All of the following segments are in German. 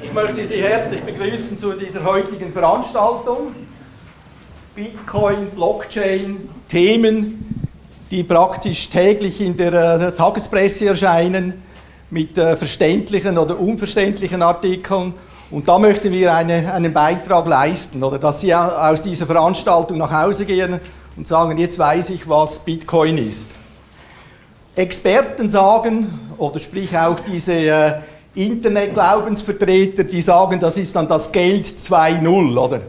Ich möchte Sie herzlich begrüßen zu dieser heutigen Veranstaltung. Bitcoin, Blockchain, Themen, die praktisch täglich in der, der Tagespresse erscheinen, mit äh, verständlichen oder unverständlichen Artikeln. Und da möchten wir eine, einen Beitrag leisten, oder dass Sie aus dieser Veranstaltung nach Hause gehen und sagen, jetzt weiß ich, was Bitcoin ist. Experten sagen, oder sprich auch diese äh, Internetglaubensvertreter, die sagen, das ist dann das Geld 2.0, oder?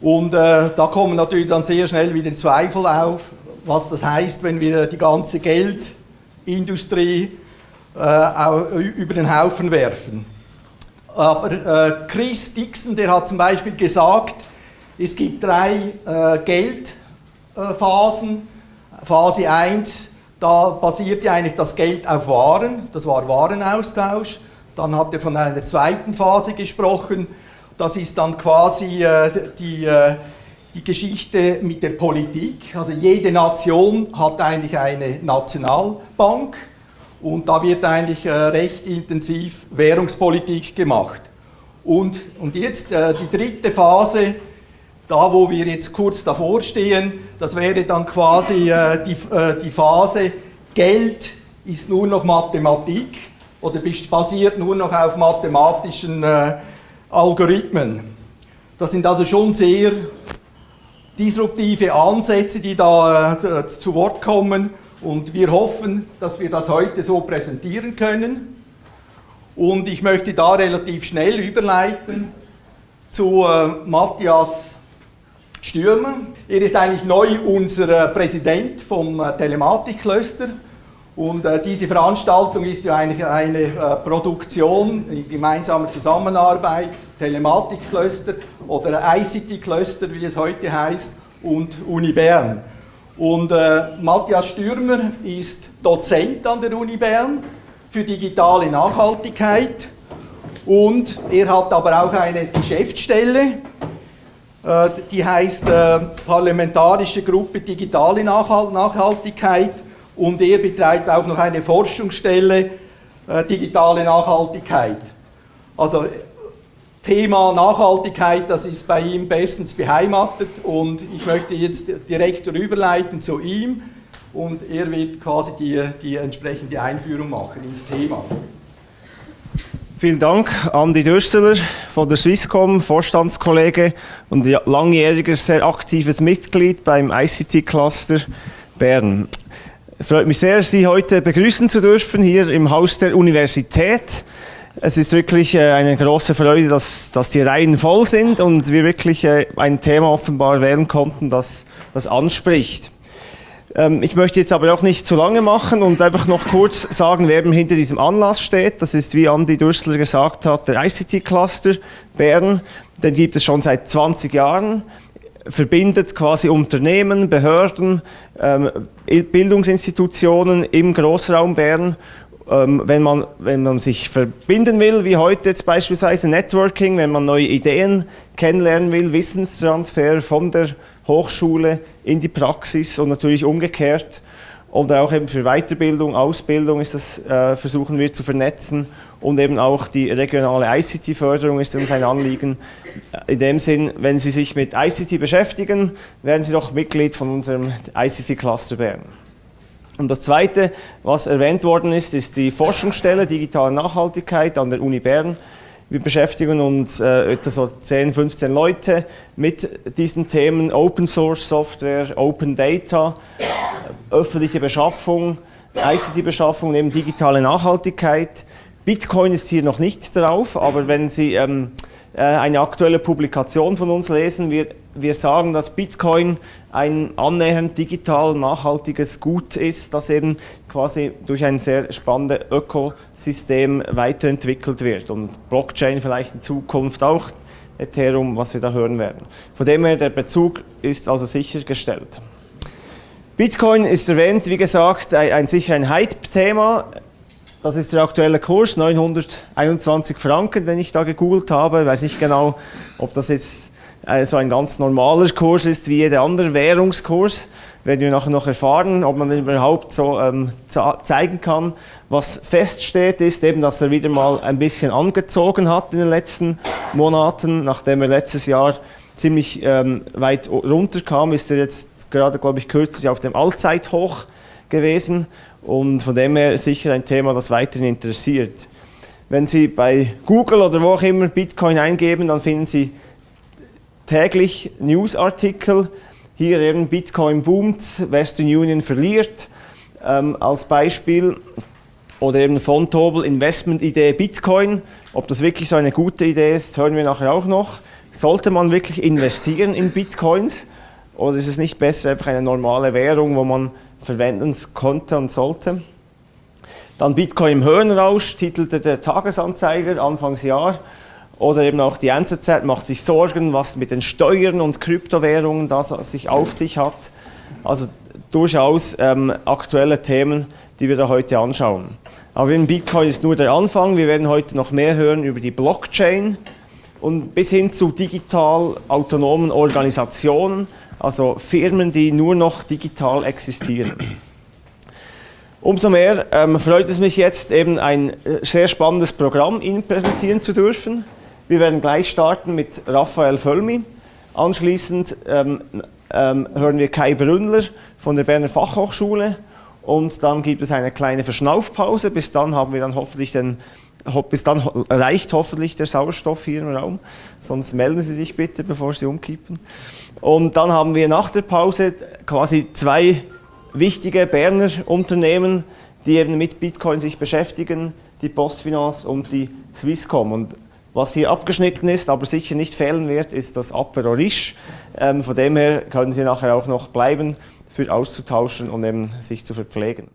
Und äh, da kommen natürlich dann sehr schnell wieder Zweifel auf, was das heißt, wenn wir die ganze Geldindustrie äh, über den Haufen werfen. Aber äh, Chris Dixon, der hat zum Beispiel gesagt, es gibt drei äh, Geldphasen. Phase 1, da basierte eigentlich das Geld auf Waren, das war Warenaustausch. Dann hat er von einer zweiten Phase gesprochen. Das ist dann quasi äh, die, äh, die Geschichte mit der Politik. Also jede Nation hat eigentlich eine Nationalbank und da wird eigentlich äh, recht intensiv Währungspolitik gemacht. Und, und jetzt äh, die dritte Phase, da wo wir jetzt kurz davor stehen, das wäre dann quasi äh, die, äh, die Phase, Geld ist nur noch Mathematik oder basiert nur noch auf mathematischen äh, Algorithmen. Das sind also schon sehr disruptive Ansätze, die da äh, zu Wort kommen und wir hoffen, dass wir das heute so präsentieren können. Und ich möchte da relativ schnell überleiten zu äh, Matthias Stürmer. Er ist eigentlich neu unser äh, Präsident vom äh, Telematik-Cluster. Und äh, diese Veranstaltung ist ja eigentlich eine äh, Produktion in gemeinsamer Zusammenarbeit, Telematik-Cluster oder ICT-Cluster, wie es heute heißt, und Uni Bern. Und äh, Matthias Stürmer ist Dozent an der Uni Bern für digitale Nachhaltigkeit und er hat aber auch eine Geschäftsstelle, äh, die heißt äh, Parlamentarische Gruppe Digitale Nachhaltigkeit und er betreibt auch noch eine Forschungsstelle äh, Digitale Nachhaltigkeit. Also Thema Nachhaltigkeit, das ist bei ihm bestens beheimatet und ich möchte jetzt direkt rüberleiten zu ihm und er wird quasi die, die entsprechende Einführung machen ins Thema. Vielen Dank, Andi Dürsteler von der Swisscom, Vorstandskollege und langjähriges, sehr aktives Mitglied beim ICT-Cluster Bern. Freut mich sehr, Sie heute begrüßen zu dürfen hier im Haus der Universität. Es ist wirklich äh, eine große Freude, dass, dass die Reihen voll sind und wir wirklich äh, ein Thema offenbar wählen konnten, das das anspricht. Ähm, ich möchte jetzt aber auch nicht zu lange machen und einfach noch kurz sagen, wer hinter diesem Anlass steht. Das ist, wie Andi Dürstler gesagt hat, der ICT-Cluster Bern. Den gibt es schon seit 20 Jahren verbindet quasi Unternehmen, Behörden, ähm, Bildungsinstitutionen im Großraum Bern ähm, wenn, man, wenn man sich verbinden will, wie heute jetzt beispielsweise Networking, wenn man neue Ideen kennenlernen will, Wissenstransfer von der Hochschule in die Praxis und natürlich umgekehrt. Oder auch eben für Weiterbildung, Ausbildung ist das, äh, versuchen wir zu vernetzen und eben auch die regionale ICT-Förderung ist uns ein Anliegen. In dem Sinn, wenn Sie sich mit ICT beschäftigen, werden Sie doch Mitglied von unserem ICT-Cluster Bern. Und das Zweite, was erwähnt worden ist, ist die Forschungsstelle Digitale Nachhaltigkeit an der Uni Bern. Wir beschäftigen uns äh, etwa so 10, 15 Leute mit diesen Themen Open Source Software, Open Data, öffentliche Beschaffung, ICT-Beschaffung, eben digitale Nachhaltigkeit. Bitcoin ist hier noch nicht drauf, aber wenn Sie ähm, äh, eine aktuelle Publikation von uns lesen. Wir, wir sagen, dass Bitcoin ein annähernd digital nachhaltiges Gut ist, das eben quasi durch ein sehr spannendes Ökosystem weiterentwickelt wird und Blockchain vielleicht in Zukunft auch, Ethereum, was wir da hören werden. Von dem her, der Bezug ist also sichergestellt. Bitcoin ist erwähnt, wie gesagt, ein, ein sicher ein Hype-Thema. Das ist der aktuelle Kurs, 921 Franken, den ich da gegoogelt habe. Ich weiß nicht genau, ob das jetzt äh, so ein ganz normaler Kurs ist wie jeder andere Währungskurs. werden wir nachher noch erfahren, ob man überhaupt so ähm, zeigen kann. Was feststeht, ist eben, dass er wieder mal ein bisschen angezogen hat in den letzten Monaten. Nachdem er letztes Jahr ziemlich ähm, weit runterkam, ist er jetzt gerade, glaube ich, kürzlich auf dem Allzeithoch gewesen und von dem her sicher ein Thema, das weiterhin interessiert. Wenn Sie bei Google oder wo auch immer Bitcoin eingeben, dann finden Sie täglich Newsartikel. Hier eben Bitcoin boomt, Western Union verliert ähm, als Beispiel. Oder eben von Tobel Investment-Idee Bitcoin. Ob das wirklich so eine gute Idee ist, hören wir nachher auch noch. Sollte man wirklich investieren in Bitcoins? Oder ist es nicht besser einfach eine normale Währung, wo man verwenden konnte und sollte? Dann Bitcoin im Höhenrausch, titelte der Tagesanzeiger Anfangsjahr. Oder eben auch die NZZ macht sich Sorgen, was mit den Steuern und Kryptowährungen das sich auf sich hat. Also durchaus ähm, aktuelle Themen, die wir da heute anschauen. Aber in Bitcoin ist nur der Anfang. Wir werden heute noch mehr hören über die Blockchain und bis hin zu digital autonomen Organisationen, also Firmen, die nur noch digital existieren. Umso mehr ähm, freut es mich jetzt, eben ein äh, sehr spannendes Programm Ihnen präsentieren zu dürfen. Wir werden gleich starten mit Raphael Völmi. Anschließend ähm, ähm, hören wir Kai Brünnler von der Berner Fachhochschule und dann gibt es eine kleine Verschnaufpause. Bis dann haben wir dann hoffentlich den, bis dann reicht hoffentlich der Sauerstoff hier im Raum. Sonst melden Sie sich bitte, bevor Sie umkippen. Und dann haben wir nach der Pause quasi zwei wichtige Berner Unternehmen, die eben mit Bitcoin sich beschäftigen, die Postfinance und die Swisscom. Und was hier abgeschnitten ist, aber sicher nicht fehlen wird, ist das Apero Riche. Ähm, von dem her können Sie nachher auch noch bleiben, für auszutauschen und eben sich zu verpflegen.